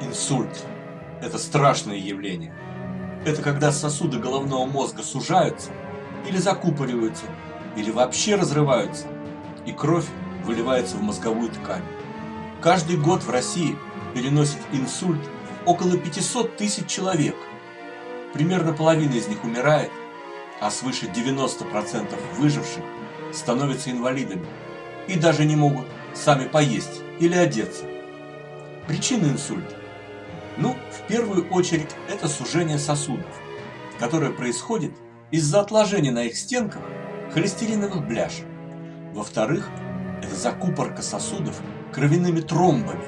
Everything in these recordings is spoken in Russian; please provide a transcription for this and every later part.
Инсульт – это страшное явление. Это когда сосуды головного мозга сужаются или закупориваются, или вообще разрываются, и кровь выливается в мозговую ткань. Каждый год в России переносит инсульт около 500 тысяч человек. Примерно половина из них умирает, а свыше 90% выживших становятся инвалидами и даже не могут сами поесть или одеться. Причины инсульта ну, в первую очередь, это сужение сосудов, которое происходит из-за отложения на их стенках холестериновых бляшек. Во-вторых, это закупорка сосудов кровяными тромбами,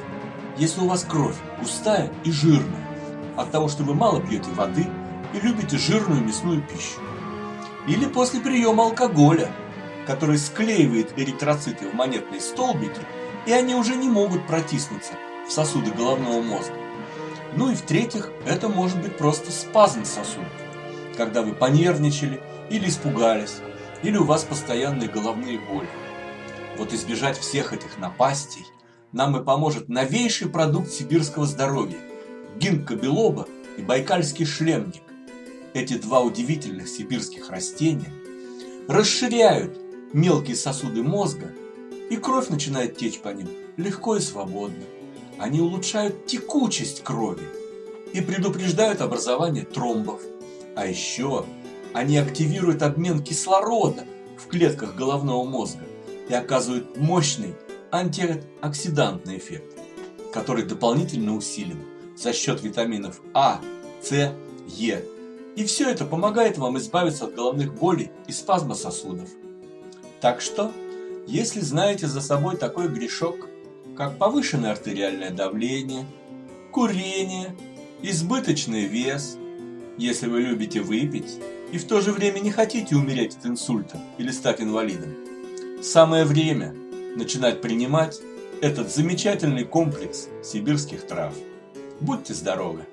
если у вас кровь густая и жирная, от того, что вы мало пьете воды и любите жирную мясную пищу. Или после приема алкоголя, который склеивает эритроциты в монетные столбики, и они уже не могут протиснуться в сосуды головного мозга. Ну и в-третьих, это может быть просто спазм сосудов, когда вы понервничали или испугались, или у вас постоянные головные боли. Вот избежать всех этих напастей нам и поможет новейший продукт сибирского здоровья – гинка белоба и байкальский шлемник. Эти два удивительных сибирских растения расширяют мелкие сосуды мозга, и кровь начинает течь по ним легко и свободно. Они улучшают текучесть крови и предупреждают образование тромбов. А еще они активируют обмен кислорода в клетках головного мозга и оказывают мощный антиоксидантный эффект, который дополнительно усилен за счет витаминов А, С, Е. И все это помогает вам избавиться от головных болей и спазма сосудов. Так что, если знаете за собой такой грешок, как повышенное артериальное давление, курение, избыточный вес, если вы любите выпить и в то же время не хотите умереть от инсульта или стать инвалидом. Самое время начинать принимать этот замечательный комплекс сибирских трав. Будьте здоровы!